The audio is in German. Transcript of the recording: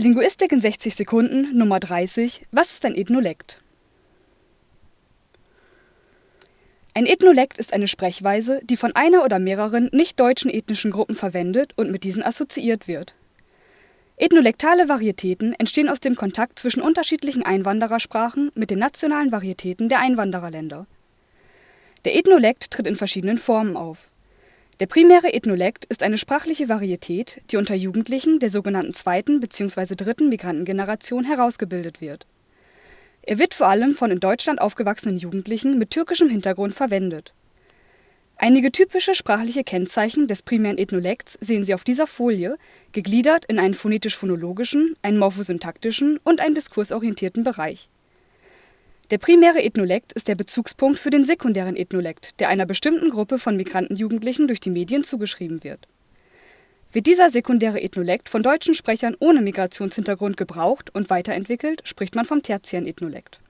Linguistik in 60 Sekunden Nummer 30 Was ist ein Ethnolekt? Ein Ethnolekt ist eine Sprechweise, die von einer oder mehreren nicht-deutschen ethnischen Gruppen verwendet und mit diesen assoziiert wird. Ethnolektale Varietäten entstehen aus dem Kontakt zwischen unterschiedlichen Einwanderersprachen mit den nationalen Varietäten der Einwandererländer. Der Ethnolekt tritt in verschiedenen Formen auf der primäre Ethnolekt ist eine sprachliche Varietät, die unter Jugendlichen der sogenannten zweiten bzw. dritten Migrantengeneration herausgebildet wird. Er wird vor allem von in Deutschland aufgewachsenen Jugendlichen mit türkischem Hintergrund verwendet. Einige typische sprachliche Kennzeichen des primären Ethnolekts sehen Sie auf dieser Folie, gegliedert in einen phonetisch-phonologischen, einen morphosyntaktischen und einen diskursorientierten Bereich der primäre Ethnolekt ist der Bezugspunkt für den sekundären Ethnolekt, der einer bestimmten Gruppe von Migrantenjugendlichen durch die Medien zugeschrieben wird. Wird dieser sekundäre Ethnolekt von deutschen Sprechern ohne Migrationshintergrund gebraucht und weiterentwickelt, spricht man vom tertiären Ethnolekt